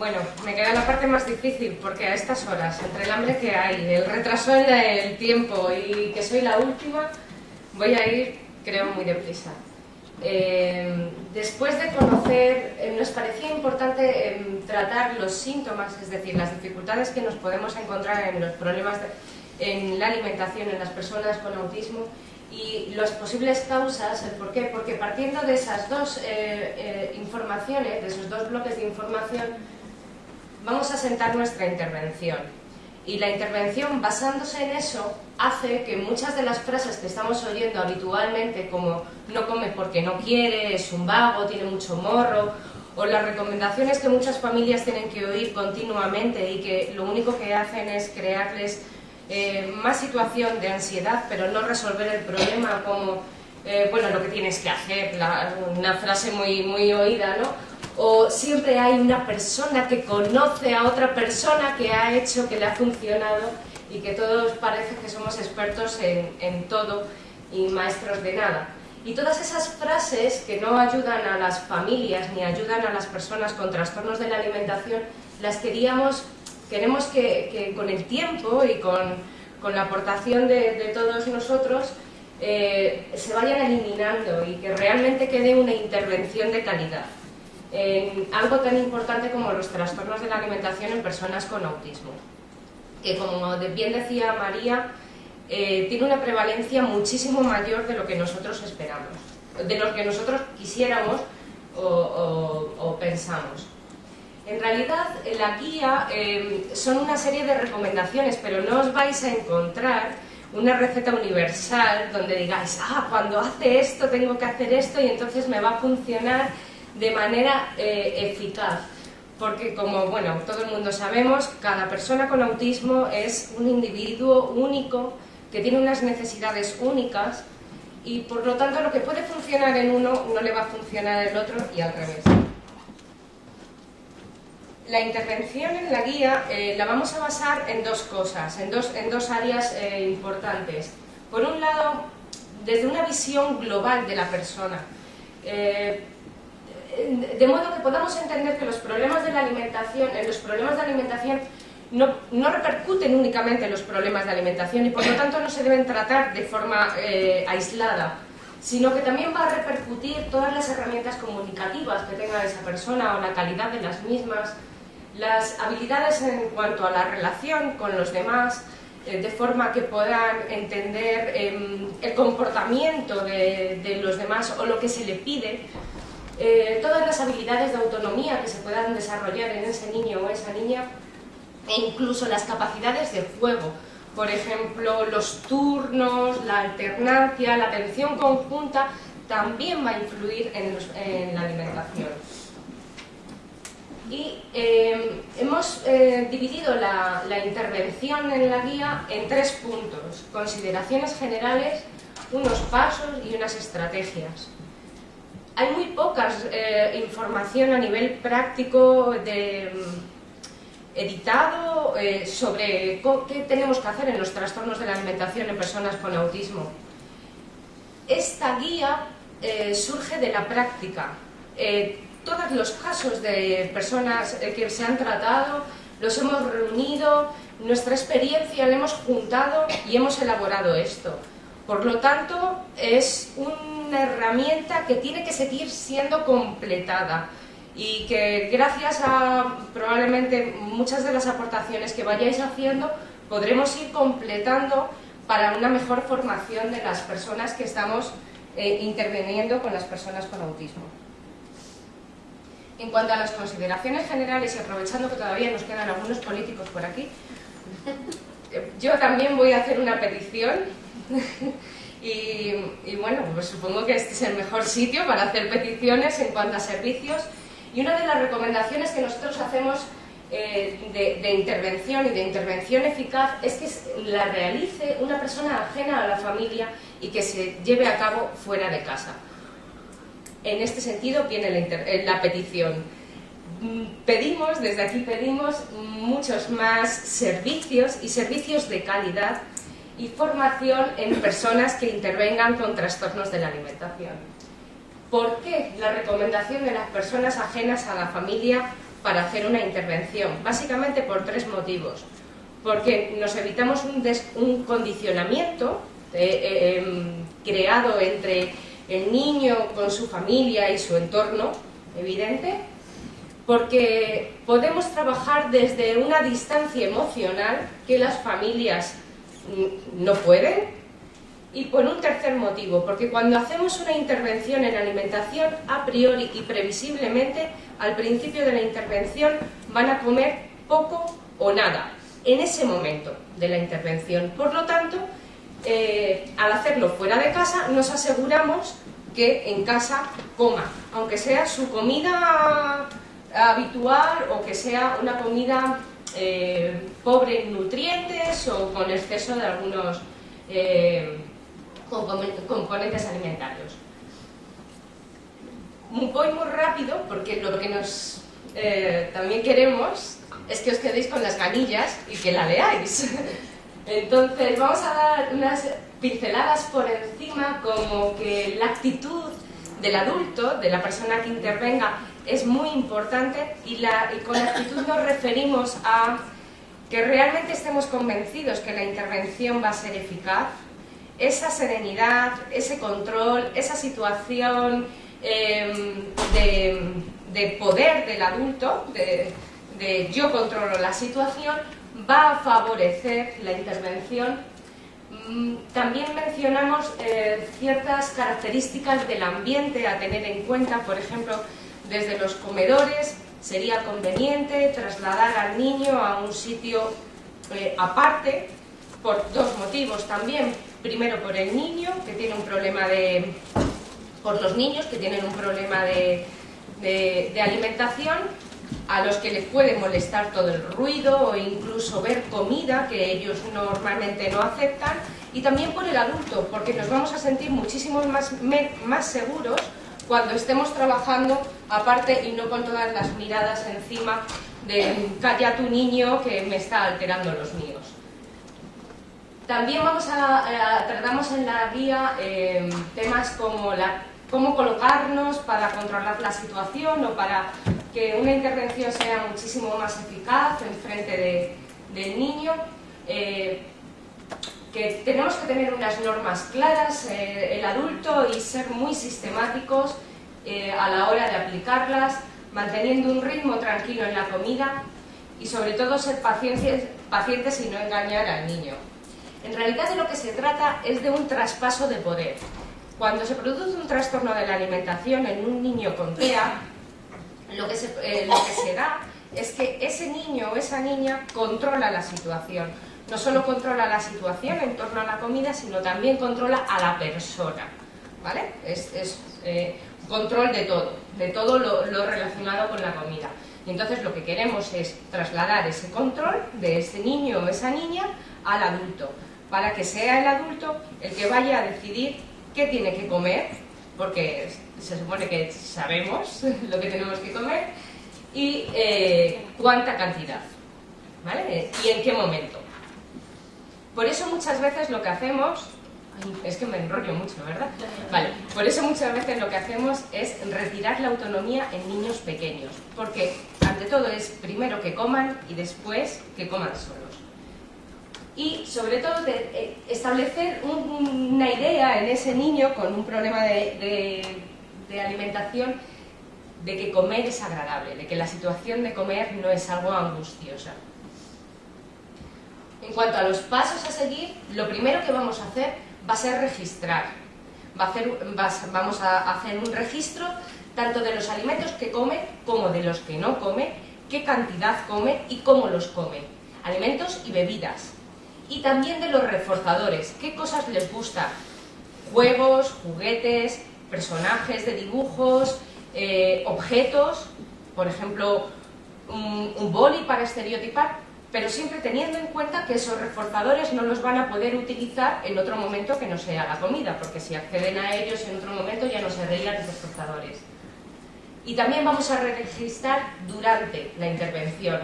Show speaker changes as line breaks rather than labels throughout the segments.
Bueno, me queda la parte más difícil porque a estas horas, entre el hambre que hay, el retraso en el tiempo y que soy la última, voy a ir, creo, muy deprisa. Eh, después de conocer, eh, nos parecía importante em, tratar los síntomas, es decir, las dificultades que nos podemos encontrar en los problemas en la alimentación en las personas con autismo y las posibles causas, el por qué, porque partiendo de esas dos eh, informaciones, de esos dos bloques de información, vamos a sentar nuestra intervención. Y la intervención, basándose en eso, hace que muchas de las frases que estamos oyendo habitualmente, como no come porque no quiere, es un vago, tiene mucho morro, o las recomendaciones que muchas familias tienen que oír continuamente y que lo único que hacen es crearles eh, más situación de ansiedad, pero no resolver el problema como, eh, bueno, lo que tienes que hacer, una frase muy, muy oída, ¿no? O siempre hay una persona que conoce a otra persona que ha hecho, que le ha funcionado y que todos parece que somos expertos en, todo y maestros de nada. Y todas esas frases que no ayudan a las familias ni ayudan a las personas con trastornos de la alimentación, las queríamos, queremos que, con el tiempo y con, la aportación de, todos nosotros eh, se vayan eliminando y que realmente quede una intervención de calidad en algo tan importante como los trastornos de la alimentación en personas con autismo, que como bien decía María, eh, tiene una prevalencia muchísimo mayor de lo que nosotros esperamos, de lo que nosotros quisiéramos o, pensamos. En realidad, la guía eh, son una serie de recomendaciones, pero no os vais a encontrar una receta universal donde digáis, ah, cuando hace esto tengo que hacer esto y entonces me va a funcionar de manera eh, eficaz. Porque como bueno, todo el mundo sabemos, cada persona con autismo es un individuo único que tiene unas necesidades únicas y por lo tanto lo que puede funcionar en uno no le va a funcionar en el otro y al revés. La intervención en la guía eh, la vamos a basar en dos cosas, en dos, en dos áreas eh, importantes. Por un lado, desde una visión global de la persona de modo que podamos entender que los problemas de la alimentación, los problemas de alimentación no, no, repercuten únicamente en los problemas de alimentación y por lo tanto no se deben tratar de forma eh, aislada, sino que también va a repercutir todas las herramientas comunicativas que tenga esa persona o la calidad de las mismas, las habilidades en cuanto a la relación con los demás, eh, de forma que puedan entender em, el comportamiento de, de los demás o lo que se le pide, eh, todas las habilidades de autonomía que se puedan desarrollar en ese niño o esa niña e incluso las capacidades de juego. Por ejemplo, los turnos, la alternancia, la atención conjunta también va a influir en, la alimentación. Y eh, hemos eh, dividido la, la intervención en la guía en tres puntos, consideraciones generales, unos pasos y unas estrategias hay muy poca eh, información a nivel práctico de mm, editado eh, sobre qué tenemos que hacer en los trastornos de la alimentación en personas con autismo. Esta guía eh, surge de la práctica. todos los casos de personas que se han tratado los hemos reunido, nuestra experiencia la hemos juntado y hemos elaborado esto. Por lo tanto, es una herramienta que tiene que seguir siendo completada y que gracias a probablemente muchas de las aportaciones que vayáis haciendo podremos ir completando para una mejor formación de las personas que estamos eh, interviniendo con las personas con autismo. En cuanto a las consideraciones generales y aprovechando que todavía nos quedan algunos políticos por aquí, yo también voy a hacer una petición y, bueno, pues supongo que este es el mejor sitio para hacer peticiones en cuanto a servicios. Y una de las recomendaciones que nosotros hacemos eh, de, intervención y de intervención eficaz es que la realice una persona ajena a la familia y que se lleve a cabo fuera de casa. En este sentido viene la, eh, petición. Mm, pedimos, desde aquí pedimos muchos más servicios y servicios de calidad y formación en personas que intervengan con trastornos de la alimentación. ¿Por qué la recomendación de las personas ajenas a la familia para hacer una intervención, básicamente por tres motivos. Porque nos evitamos un, condicionamiento eh, eh, em, creado entre el niño con su familia y su entorno, evidente, porque podemos trabajar desde una distancia emocional que las familias no pueden y por un tercer motivo, porque cuando hacemos una intervención en alimentación, a priori y previsiblemente, al principio de la intervención van a comer poco o nada, en ese momento de la intervención. Por lo tanto, eh, al hacerlo fuera de casa, nos aseguramos que en casa coma, aunque sea su comida habitual o que sea una comida eh, pobre en nutrientes o con exceso de algunos eh, componentes alimentarios. Voy muy rápido porque lo que nos eh, también queremos es que os quedéis con las ganillas y que la leáis. Entonces vamos a dar unas pinceladas por encima como que la actitud del adulto, de la persona que intervenga, es muy importante y, con actitud nos referimos a que realmente estemos convencidos que la intervención va a ser eficaz, esa serenidad, ese control, esa situación em, de, poder del adulto, de, yo controlo la situación, va a favorecer la intervención. Mm, también mencionamos eh, ciertas características del ambiente a tener en cuenta, por ejemplo, desde los comedores sería conveniente trasladar al niño a un sitio eh, aparte, por dos motivos también. Primero por el niño, que tiene un problema de... por los niños que tienen un problema de, de, alimentación, a los que les puede molestar todo el ruido o incluso ver comida que ellos normalmente no aceptan, y también por el adulto, porque nos vamos a sentir muchísimo más, más seguros cuando estemos trabajando aparte y no con todas las miradas encima de calla tu niño que me está alterando los míos. También vamos a, tratamos en la guía eh, temas como la, cómo colocarnos para controlar la situación o para que una intervención sea muchísimo más eficaz en frente del niño. Eh, tenemos que tener unas normas claras, eh, el adulto, y ser muy sistemáticos a la hora de aplicarlas, manteniendo un ritmo tranquilo en la comida y sobre todo ser pacientes, y no engañar al niño. En realidad de lo que se trata es de un traspaso de poder. Cuando se produce un trastorno de la alimentación en un niño con TEA, lo que se, eh, lo que se da es que ese niño o esa niña controla la situación. No solo controla la situación en torno a la comida, sino también controla a la persona. ¿Vale? Es, eh, control de todo, de todo lo, lo relacionado con la comida. Y entonces lo que queremos es trasladar ese control de ese niño o esa niña al adulto para que sea el adulto el que vaya a decidir qué tiene que comer, porque se supone que sabemos lo que tenemos que comer, y eh, cuánta cantidad, ¿vale? Y en qué momento. Por eso muchas veces lo que hacemos, es que me enrollo mucho, ¿verdad? Vale, por eso muchas veces lo que hacemos es retirar la autonomía en niños pequeños, porque ante todo es primero que coman y después que coman solos y sobre todo eh, establecer una idea en ese niño con un problema de, alimentación de que comer es agradable, de que la situación de comer no es algo angustiosa. En cuanto a los pasos a seguir, lo primero que vamos a hacer va a ser registrar. Vamos a hacer un registro tanto de los alimentos que come como de los que no come, qué cantidad come y cómo los come. Alimentos y bebidas y también de los reforzadores. ¿Qué cosas les gusta? Juegos, juguetes, personajes de dibujos, eh, objetos, por ejemplo, un, un boli para estereotipar, pero siempre teniendo en cuenta que esos reforzadores no los van a poder utilizar en otro momento que no sea la comida, porque si acceden a ellos en otro momento ya no se reinan los reforzadores. Y también vamos a registrar durante la intervención.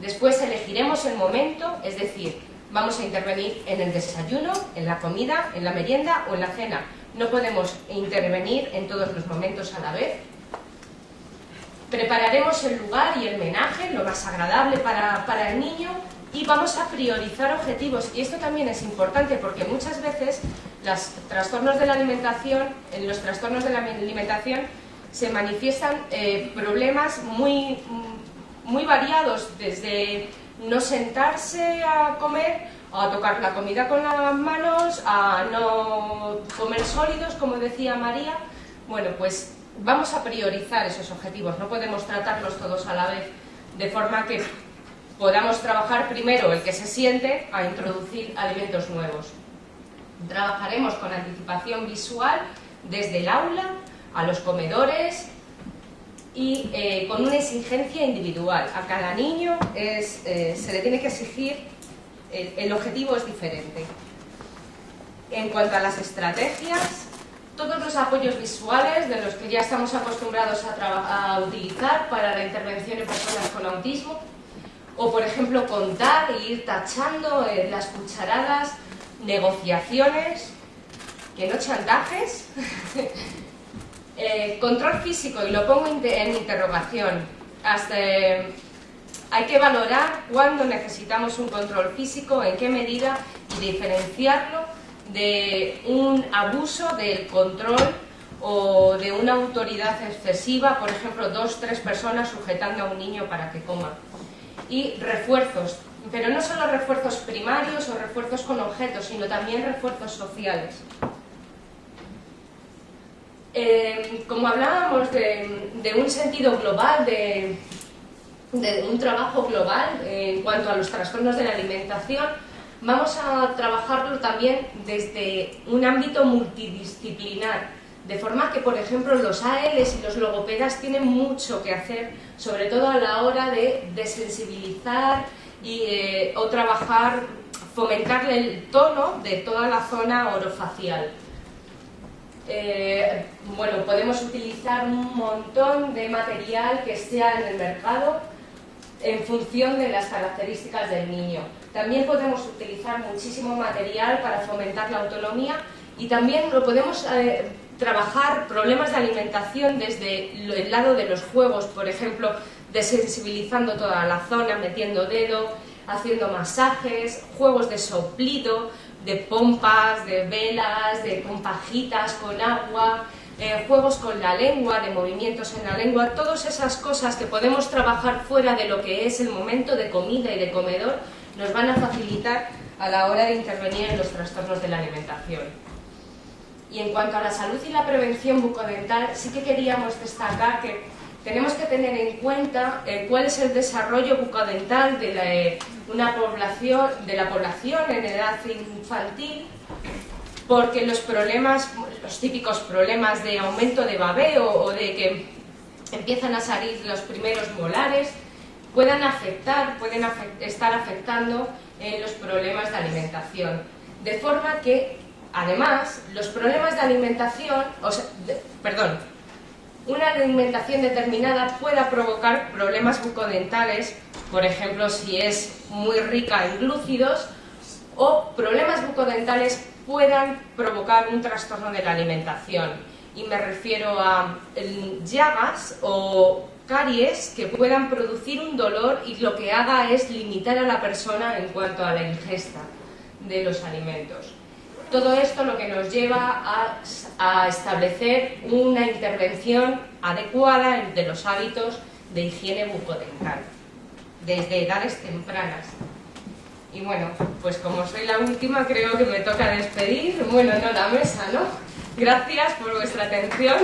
Después elegiremos el momento, es decir, vamos a intervenir en el desayuno, en la comida, en la merienda o en la cena. No podemos intervenir en todos los momentos a la vez. Prepararemos el lugar y el menaje, lo más agradable para, para el niño, y vamos a priorizar objetivos. Y esto también es importante porque muchas veces los trastornos de la alimentación, en los trastornos de la alimentación se manifiestan eh, problemas muy, muy variados, desde no sentarse a comer, a tocar la comida con las manos, a no comer sólidos, como decía María. Bueno, pues vamos a priorizar esos objetivos, no podemos tratarlos todos a la vez, de forma que podamos trabajar primero el que se siente a introducir alimentos nuevos. Trabajaremos con anticipación visual desde el aula a los comedores y eh, con una exigencia individual. A cada niño eh, se le tiene que exigir, el, objetivo es diferente. En cuanto a las estrategias, todos los apoyos visuales de los que ya estamos acostumbrados a, a utilizar para la intervención en personas con autismo, o por ejemplo contar e ir tachando eh, las cucharadas, negociaciones, que no chantajes, eh, control físico, y lo pongo en interrogación, hasta, eh, hay que valorar cuándo necesitamos un control físico, en qué medida, y diferenciarlo de un abuso del control o de una autoridad excesiva, por ejemplo, dos, tres personas sujetando a un niño para que coma y refuerzos, pero no solo refuerzos primarios o refuerzos con objetos, sino también refuerzos sociales. Eh, como hablábamos de, un sentido global, de, un trabajo global en cuanto a los trastornos de la alimentación, vamos a trabajarlo también desde un ámbito multidisciplinar de forma que, por ejemplo, los ALs y los logopedas tienen mucho que hacer, sobre todo a la hora de desensibilizar y, eh, o trabajar, fomentar el tono de toda la zona orofacial. Eh, bueno, podemos utilizar un montón de material que esté en el mercado en función de las características del niño. También podemos utilizar muchísimo material para fomentar la autonomía y también lo podemos eh, trabajar problemas de alimentación desde el lado de los juegos, por ejemplo, desensibilizando toda la zona, metiendo dedo, haciendo masajes, juegos de soplido, de pompas, de velas, de compajitas con agua, eh, juegos con la lengua, de movimientos en la lengua, todas esas cosas que podemos trabajar fuera de lo que es el momento de comida y de comedor, nos van a facilitar a la hora de intervenir en los trastornos de la alimentación. Y en cuanto a la salud y la prevención bucodental, sí que queríamos destacar que tenemos que tener en cuenta eh, cuál es el desarrollo bucodental de eh, una población, de la población en edad infantil, porque los problemas, los típicos problemas de aumento de babeo o de que empiezan a salir los primeros molares, puedan afectar, pueden estar afectando eh, los problemas de alimentación. De forma que Además, los problemas de alimentación, o sea, perdón, una alimentación determinada pueda provocar problemas bucodentales, por ejemplo, si es muy rica en glúcidos, o problemas bucodentales puedan provocar un trastorno de la alimentación. Y me refiero a llagas o caries que puedan producir un dolor y lo que haga es limitar a la persona en cuanto a la ingesta de los alimentos. Todo esto lo que nos lleva a, establecer una intervención adecuada de los hábitos de higiene bucodental, desde edades tempranas. Y bueno, pues como soy la última, creo que me toca despedir, bueno, no la mesa, ¿no? Gracias por vuestra atención.